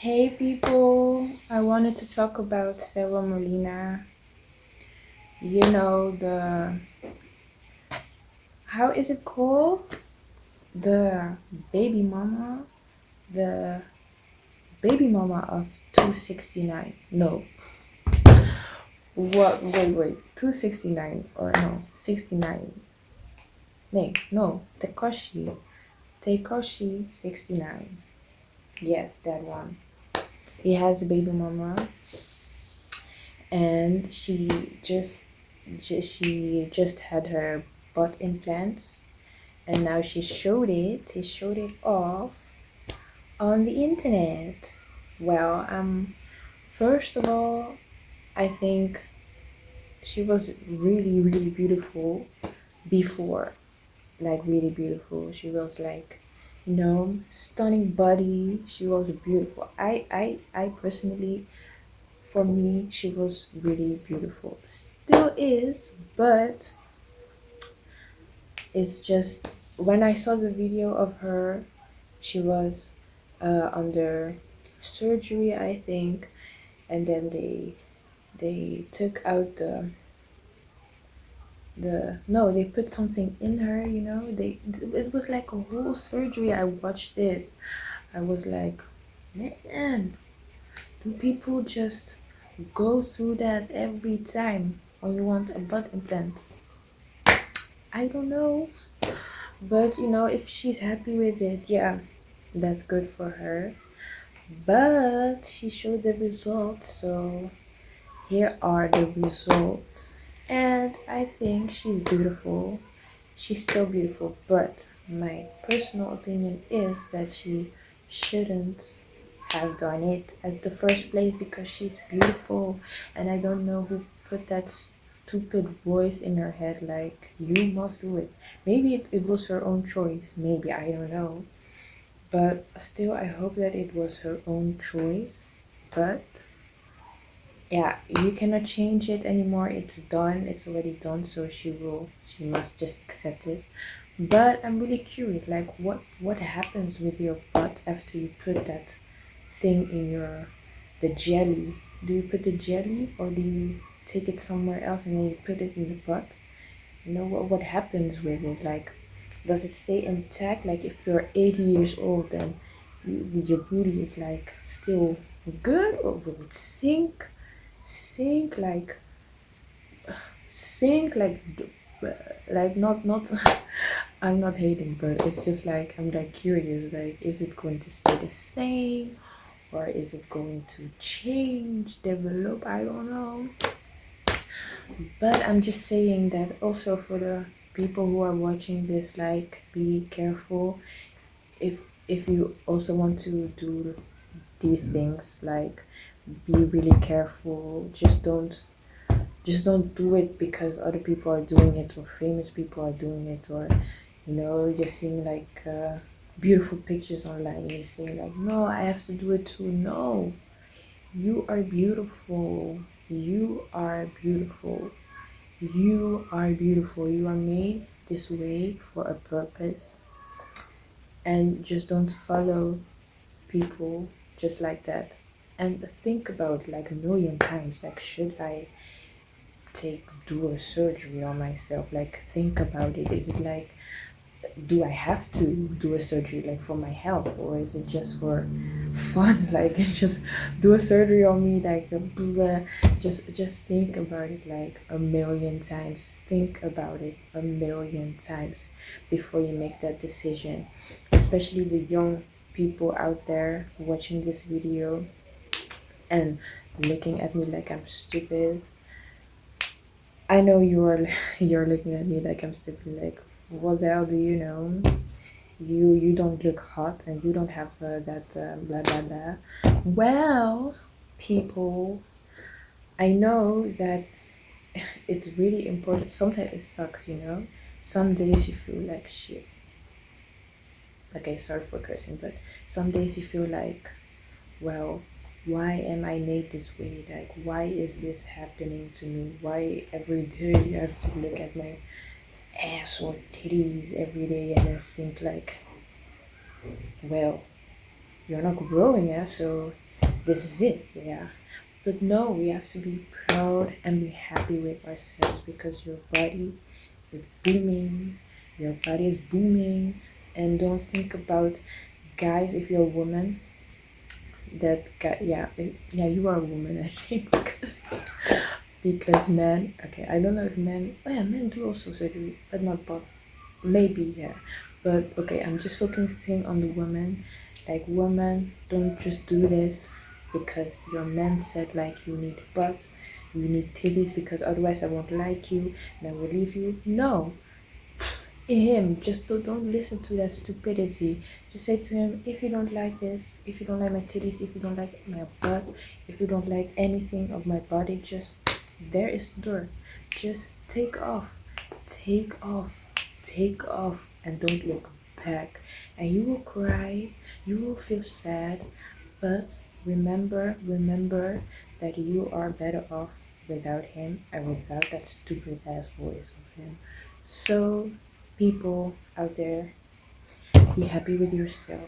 Hey people, I wanted to talk about Sara Molina. You know the how is it called? The baby mama, the baby mama of 269. No. What wait wait 269 or no 69. No, no, Tekashi. Tekashi 69. Yes, that one he has a baby mama. And she just, she just had her butt implants. And now she showed it. She showed it off on the internet. Well um first of all i think she was really really beautiful before. Like really beautiful. She was like you know stunning body. She was beautiful. I i i personally for me she was really beautiful. Still is but it's just when i saw the video of her she was uh, under surgery i think. And then they they took out the the no they put something in her you know? They it was like a whole surgery. I watched it. I was like man do people just go through that every time? When you want a butt implant? I don't know. But you know if she's happy with it yeah that's good for her. But she showed the results so here are the results and I think she's beautiful. She's still beautiful, but my personal opinion is that she shouldn't have done it at the first place because she's beautiful. And I don't know who put that stupid voice in her head like you must do it. Maybe it, it was her own choice. Maybe I don't know. But still I hope that it was her own choice. But yeah you cannot change it anymore. It's done. It's already done so she will she must just accept it. But i'm really curious like what what happens with your butt after you put that thing in your the jelly? Do you put the jelly or do you take it somewhere else and then you put it in the butt? You know what what happens with it? Like does it stay intact? Like if you're 80 years old then you, your booty is like still good or will it sink sink like sink like like not not i'm not hating but it's just like i'm like curious like is it going to stay the same? Or is it going to change develop? I don't know. But i'm just saying that also for the people who are watching this like be careful. If if you also want to do these things like be really careful. Just don't just don't do it because other people are doing it or famous people are doing it or you know you're seeing like uh, beautiful pictures online and you're saying like no i have to do it too. No. You are beautiful. You are beautiful. You are beautiful. You are made this way for a purpose. And just don't follow people just like that and think about like a million times like should i take do a surgery on myself? Like think about it. Is it like do i have to do a surgery like for my health? Or is it just for fun? Like just do a surgery on me like blah, just just think about it like a million times. Think about it a million times before you make that decision. Especially the young people out there watching this video and looking at me like I'm stupid. I know you're you're looking at me like I'm stupid. Like, what the hell do you know? You you don't look hot and you don't have uh, that uh, blah blah blah. Well, people, I know that it's really important. Sometimes it sucks, you know. Some days you feel like shit. Okay, sorry for cursing, but some days you feel like, well, why am I made this way? Like, why is this happening to me? Why every day I have to look at my ass or titties every day and then think like, well, you're not growing, yeah, so this is it yeah but no we have to be proud and be happy with ourselves because your body is booming your body is booming and don't think about guys if you're a woman that guy yeah yeah you are a woman i think. Because men okay i don't know if men oh yeah men do also surgery but not both. Maybe yeah. But okay i'm just focusing on the woman like women don't just do this because your man said like you need butts you need titties because otherwise i won't like you and i will leave you. No him just don't, don't listen to that stupidity. Just say to him if you don't like this if you don't like my titties if you don't like my butt if you don't like anything of my body just there is the door. Just take off take off take off and don't look back. And you will cry you will feel sad but remember remember that you are better off without him and without that stupid ass voice of him. So people out there. Be happy with yourself